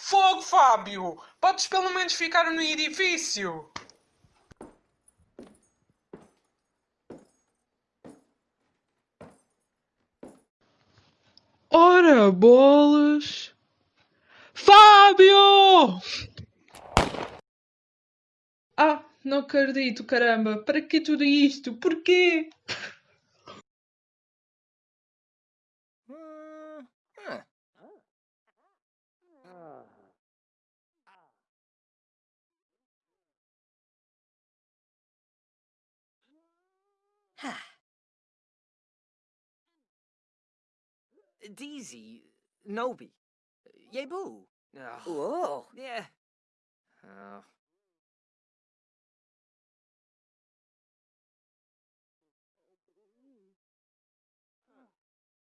Fogo, Fábio! Podes pelo menos ficar no edifício! Ora, bolas! Fábio! Ah, não acredito, caramba! Para que tudo isto? Porquê? Deezy, Nobi, Yebu. Oh, Whoa. yeah. Oh.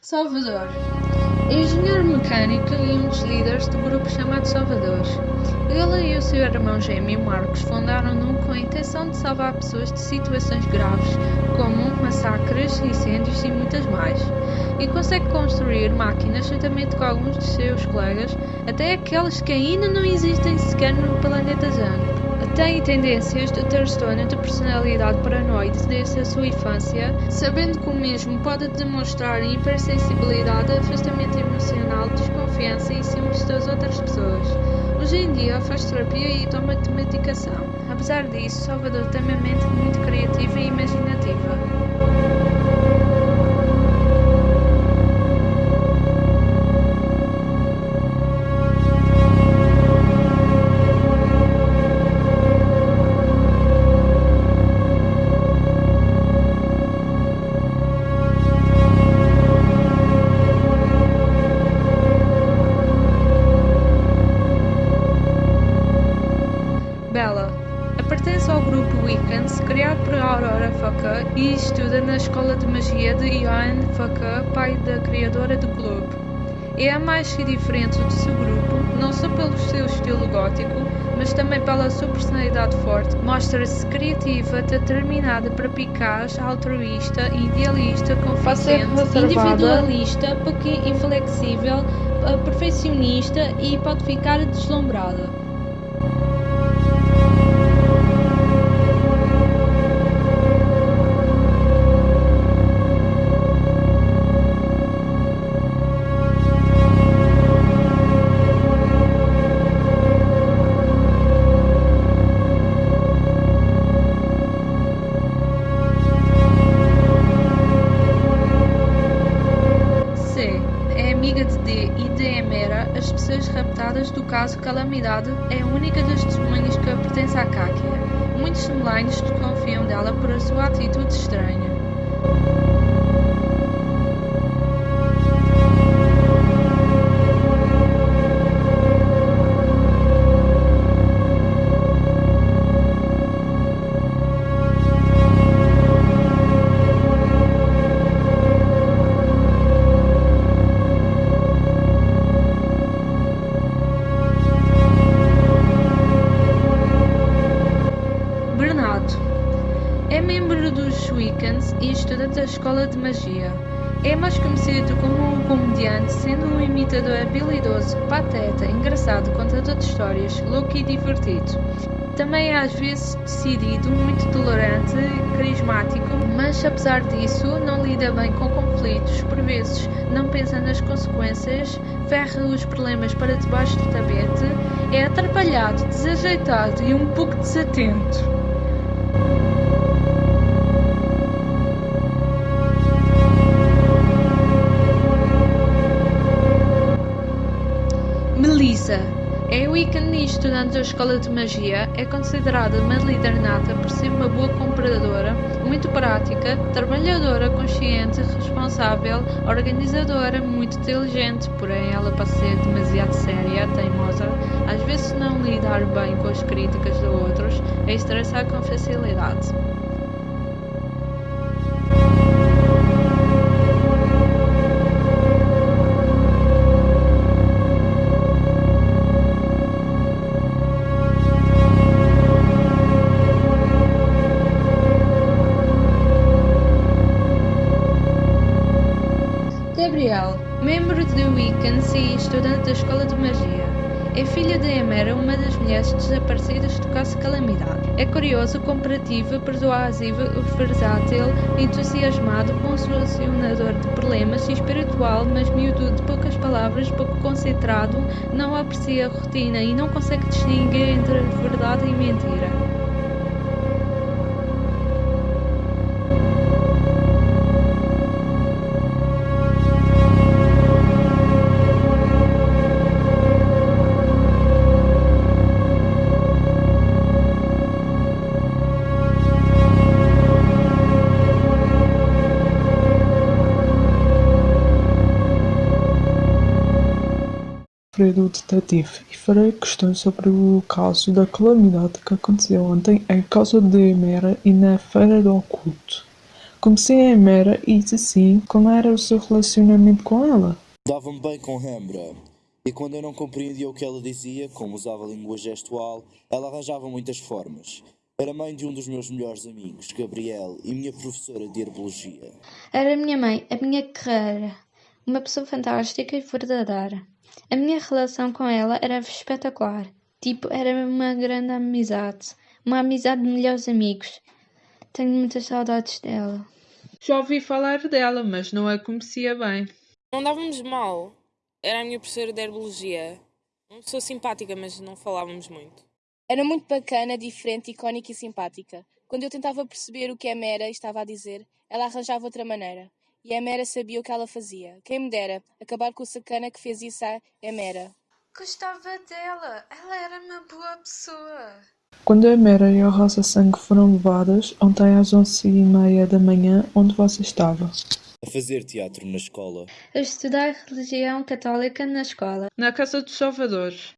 Salvador. Engenheiro mecânico e um dos líderes do grupo chamado Salvador. Ele e o seu irmão gêmeo Marcos fundaram-no com a intenção de salvar pessoas de situações graves, como massacres, incêndios e muitas mais. E consegue construir máquinas juntamente com alguns de seus colegas, até aquelas que ainda não existem sequer no planeta Zano. Tem tendências de transtorno de personalidade paranoide desde a sua infância, sabendo que o mesmo pode demonstrar hipersensibilidade, afastamento emocional, desconfiança e ciúmes das outras pessoas. Hoje em dia faz terapia e toma de medicação. Apesar disso, Salvador tem uma mente muito criativa e imaginativa. Mas também pela sua personalidade forte. Mostra-se criativa, determinada, perspicaz, altruísta, idealista, reservada. individualista, pouco inflexível, perfeccionista e pode ficar deslumbrada. Caso pateta, engraçado, contador de histórias, louco e divertido. Também é às vezes decidido, muito tolerante, carismático, mas apesar disso não lida bem com conflitos, por vezes não pensa nas consequências, ferra os problemas para debaixo do tapete, é atrapalhado, desajeitado e um pouco desatento. Estudante da Escola de Magia, é considerada uma líder nata por ser uma boa compradora, muito prática, trabalhadora, consciente, responsável, organizadora, muito inteligente, porém ela pode ser demasiado séria, teimosa, às vezes não lidar bem com as críticas de outros, é estressar com facilidade. Membro de Wiccans e estudante da Escola de Magia. é filha de Emera, uma das mulheres desaparecidas do caso Calamidade. É curioso, comparativo, persuasivo, versátil, entusiasmado, solucionador de problemas, espiritual, mas miúdo de poucas palavras, pouco concentrado, não aprecia a rotina e não consegue distinguir entre verdade e mentira. Alfredo o detetive e farei questões sobre o caso da calamidade que aconteceu ontem em casa de Emera e na Feira do Oculto. Comecei a Emera e, se sim, como era o seu relacionamento com ela? Dava-me bem com Hembra. E quando eu não compreendia o que ela dizia, como usava língua gestual, ela arranjava muitas formas. Era mãe de um dos meus melhores amigos, Gabriel, e minha professora de herbologia. Era minha mãe, a minha carreira. Uma pessoa fantástica e verdadeira. A minha relação com ela era espetacular. Tipo, era uma grande amizade. Uma amizade de melhores amigos. Tenho muitas saudades dela. Já ouvi falar dela, mas não a conhecia bem. Não dávamos mal. Era a minha professora de herbologia. Uma pessoa simpática, mas não falávamos muito. Era muito bacana, diferente, icónica e simpática. Quando eu tentava perceber o que a Mera estava a dizer, ela arranjava outra maneira. E a Mera sabia o que ela fazia. Quem me dera acabar com o sacana que fez isso à Emera. Gostava dela. Ela era uma boa pessoa. Quando a Emera e a Rosa Sangue foram levadas, ontem às onze e meia da manhã, onde você estava? A fazer teatro na escola. A estudar religião católica na escola. Na Casa dos Salvadores.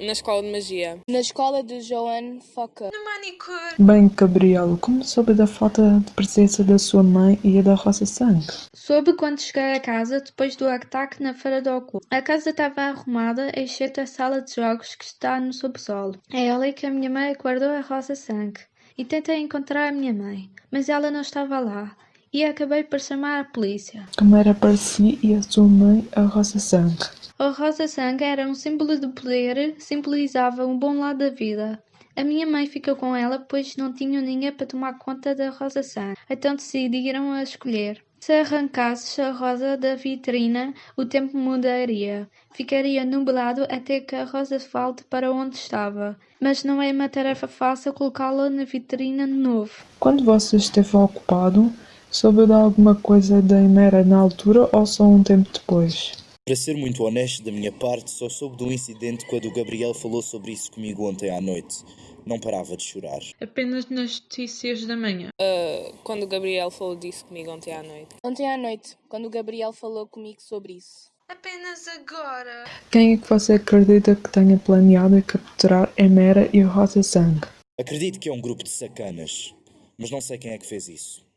Na escola de magia. Na escola de Joan Foca. No manicure. Bem, Gabriel, como soube da falta de presença da sua mãe e a da Rosa Sangue? Soube quando cheguei a casa depois do ataque na Feira do Oculto. A casa estava arrumada, exceto a sala de jogos que está no subsolo. É ali que a minha mãe guardou a Rosa Sangue. E tentei encontrar a minha mãe, mas ela não estava lá. E acabei por chamar a polícia. Como era para si e a sua mãe a Rosa Sangue? A rosa sangue era um símbolo de poder, simbolizava um bom lado da vida. A minha mãe ficou com ela pois não tinham ninguém para tomar conta da rosa sangue, então decidiram a escolher. Se arrancasses a rosa da vitrina, o tempo mudaria. Ficaria nublado até que a rosa volte para onde estava. Mas não é uma tarefa fácil colocá-la na vitrina de novo. Quando você esteve ocupado, soube de alguma coisa da Emera na altura ou só um tempo depois? Para ser muito honesto da minha parte, só soube do incidente quando o Gabriel falou sobre isso comigo ontem à noite. Não parava de chorar. Apenas nas notícias da manhã. Uh, quando o Gabriel falou disso comigo ontem à noite. Ontem à noite, quando o Gabriel falou comigo sobre isso. Apenas agora. Quem é que você acredita que tenha planeado capturar Emera e Rosa Sangue? Acredito que é um grupo de sacanas, mas não sei quem é que fez isso.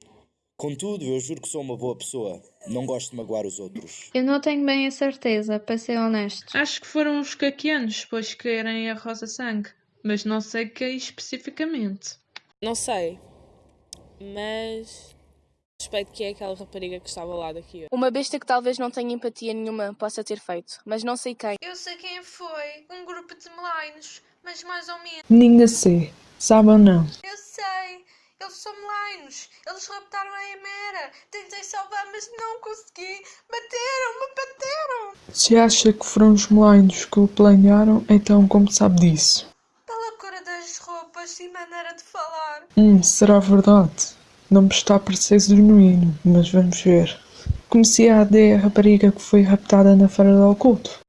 Contudo, eu juro que sou uma boa pessoa. Não gosto de magoar os outros. Eu não tenho bem a certeza, para ser honesto. Acho que foram os caquianos, pois querem a Rosa Sangue. Mas não sei quem especificamente. Não sei. Mas. Suspeito que é aquela rapariga que estava lá daqui. Uma besta que talvez não tenha empatia nenhuma possa ter feito, mas não sei quem. Eu sei quem foi. Um grupo de malignos, mas mais ou menos. Ninguém sei. Sabe ou não? Eu sei. Eles são malignos. Eles raptaram a Emera. Tentei salvar, mas não consegui. Bateram-me, bateram. Se acha que foram os malignos que o planearam, então como sabe disso? Pela cor das roupas e maneira de falar. Hum, será verdade? Não me está a parecer genuíno, mas vamos ver. Conhecia a Adé, a rapariga que foi raptada na Feira do Oculto?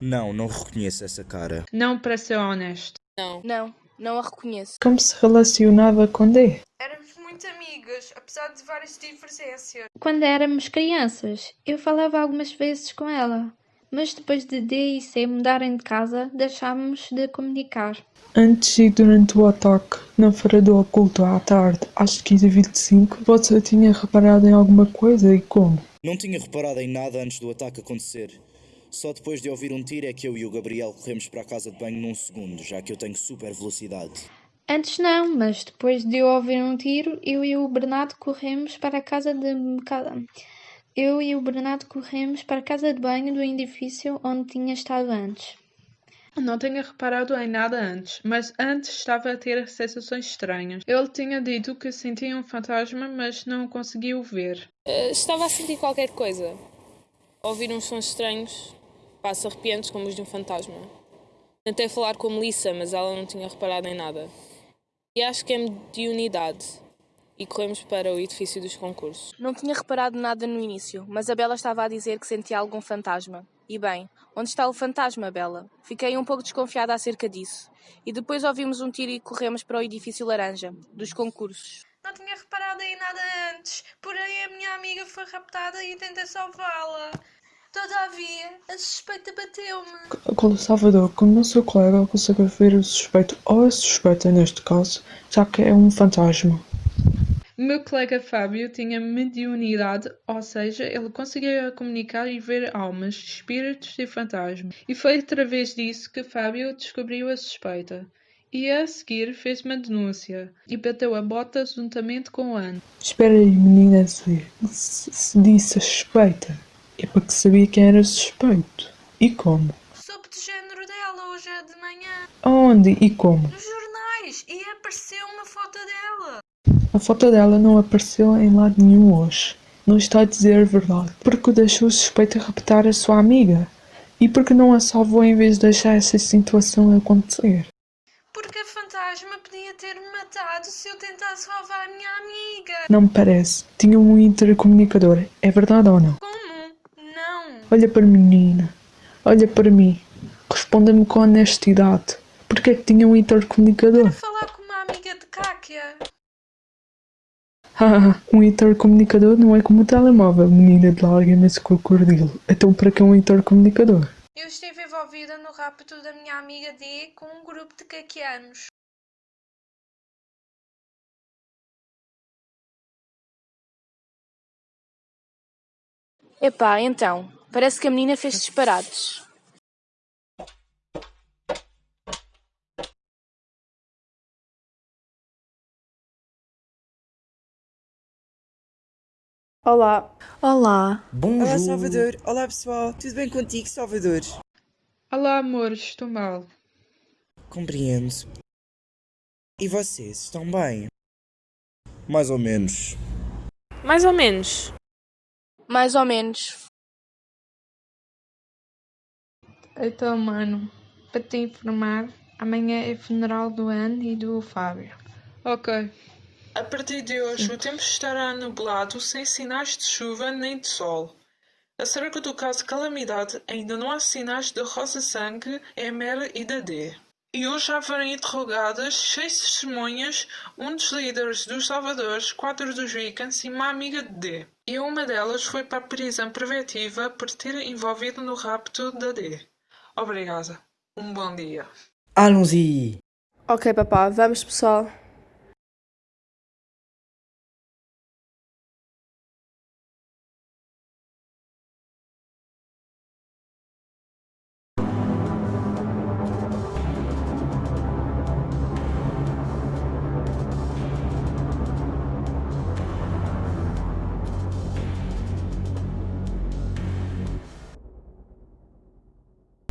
Não, não reconheço essa cara. Não, para ser honesto. Não. Não, não a reconheço. Como se relacionava com Dé? Éramos muito amigas, apesar de várias divergências. Quando éramos crianças, eu falava algumas vezes com ela. Mas depois de D e C mudarem de casa, deixámos de comunicar. Antes e durante o ataque, na Feira do Oculto à tarde, às 15h25, você tinha reparado em alguma coisa e como? Não tinha reparado em nada antes do ataque acontecer. Só depois de ouvir um tiro é que eu e o Gabriel corremos para a casa de banho num segundo, já que eu tenho super velocidade. Antes não, mas depois de eu ouvir um tiro, eu e o Bernardo corremos para a casa de. eu e o Bernardo corremos para a casa de banho do edifício onde tinha estado antes. Não tinha reparado em nada antes, mas antes estava a ter sensações estranhas. Ele tinha dito que sentia um fantasma, mas não o conseguiu ver. Eh, estava a sentir qualquer coisa. Ouvir uns sons estranhos, passo arrepiantes como os de um fantasma. Tentei falar com Melissa, mas ela não tinha reparado em nada. E acho que é mediunidade. E corremos para o edifício dos concursos. Não tinha reparado nada no início, mas a Bela estava a dizer que sentia algum fantasma. E bem, onde está o fantasma, Bela? Fiquei um pouco desconfiada acerca disso. E depois ouvimos um tiro e corremos para o edifício laranja, dos concursos. Não tinha reparado em nada antes, porém a minha amiga foi raptada e tentei salvá-la. Todavia, a suspeita bateu-me. Agora, Salvador, como o seu colega consegue ver o suspeito ou a suspeita neste caso, já que é um fantasma. Meu colega Fábio tinha mediunidade, ou seja, ele conseguia comunicar e ver almas, espíritos e fantasmas. E foi através disso que Fábio descobriu a suspeita. E a seguir fez uma denúncia e bateu a bota juntamente com Ana. Espera aí, menina, se, se, se disse a suspeita, é porque sabia quem era suspeito. E como? Soube do género dela hoje de manhã, Aonde e como? nos jornais, e apareceu uma foto dela. A foto dela não apareceu em lado nenhum hoje. Não está a dizer a verdade. Porque deixou suspeita raptar a sua amiga. E porque não a salvou em vez de deixar essa situação acontecer. Porque a fantasma podia ter-me matado se eu tentasse salvar a minha amiga. Não me parece. Tinha um intercomunicador. É verdade ou não? Olha para mim, menina. Olha para mim. Responda-me com honestidade. Porque é que tinha um intercomunicador? Para falar com uma amiga de Kákia. Ah, um intercomunicador não é como um telemóvel, menina de larga esse crocodilo. Então para que um intercomunicador? Eu estive envolvida no rapto da minha amiga D com um grupo de caquianos. Epá, então, parece que a menina fez disparates. Olá. Olá. Olá, Salvador. Olá, pessoal. Tudo bem contigo, Salvador? Olá, amor, estou mal. Compreendo. E vocês, estão bem? Mais ou menos. Mais ou menos. Mais ou menos. Então, mano, para te informar, amanhã é funeral do Anne e do Fábio. Ok. A partir de hoje, o tempo estará nublado, sem sinais de chuva nem de sol. Acerca do caso de calamidade, ainda não há sinais de Rosa Sangue, Emera e da D. E hoje já foram interrogadas seis testemunhas, um dos líderes dos Salvadores, quatro dos Vikings e uma amiga de D. E uma delas foi para a prisão preventiva por ter envolvido no rapto da D. Obrigada. Um bom dia. Allons-y. Ok, papá, vamos pessoal.